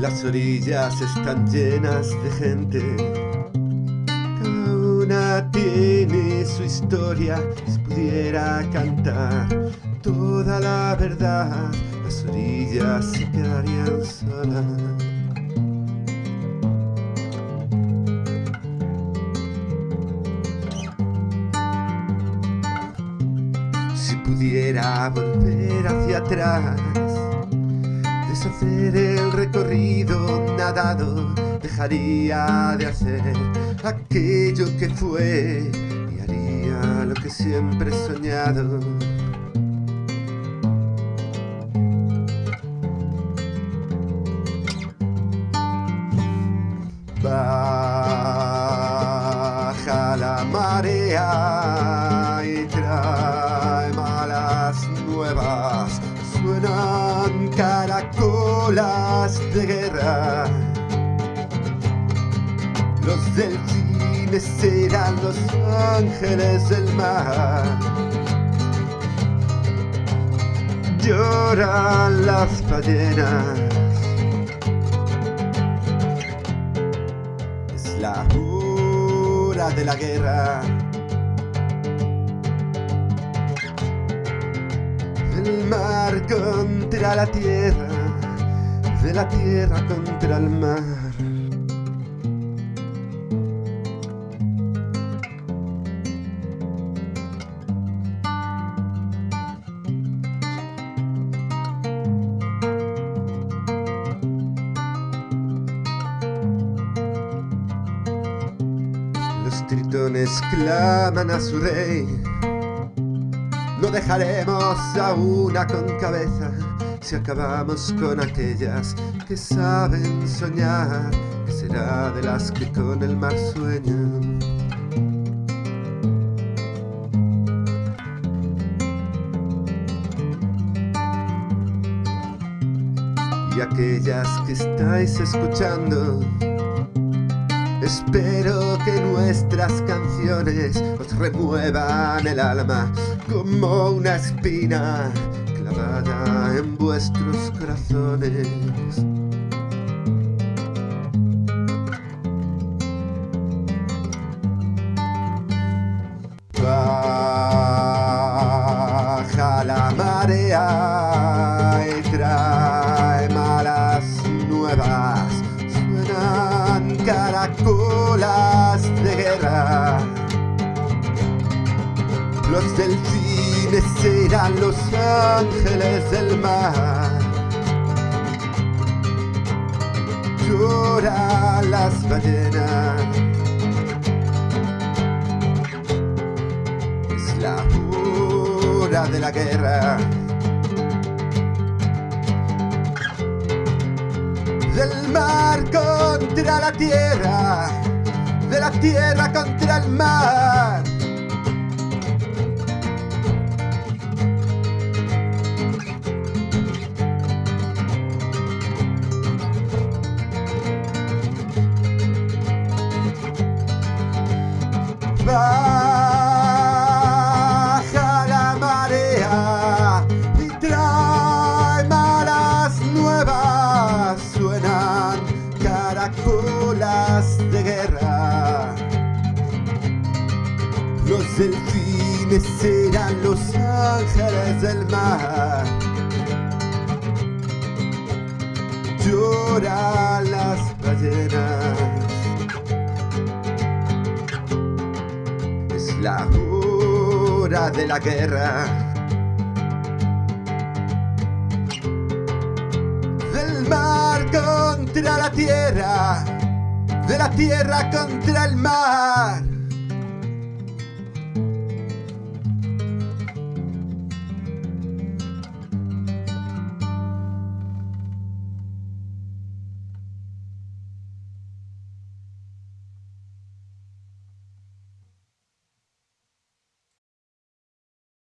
Las orillas están llenas de gente. Cada una tiene su historia. Si pudiera cantar toda la verdad, las orillas se quedarían solas. Si pudiera volver hacia atrás, deshacer el recorrido nadado, dejaría de hacer aquello que fue y haría lo que siempre he soñado. Caracolas de guerra. Los delfines serán los ángeles del mar. Lloran las ballenas. Es la hora de la guerra. Del mar contra la tierra, de la tierra contra el mar. Los tritones claman a su rey. No dejaremos a una con cabeza si acabamos con aquellas que saben soñar. Que será de las que con el mar sueñan? Y aquellas que estáis escuchando Espero que nuestras canciones os remuevan el alma como una espina en vuestros corazones. Baja la marea y trae malas nuevas suenan caracolas de guerra. Los delfines serán los ángeles del mar. Lloran las ballenas. Es la hora de la guerra. del mar contra la tierra, de la tierra contra el mar. Baja la marea y trae malas nuevas suenan caracolas de guerra. Los delfines serán los ángeles del mar. Lloran las de la guerra. del mar contra la tierra, de la tierra contra el mar.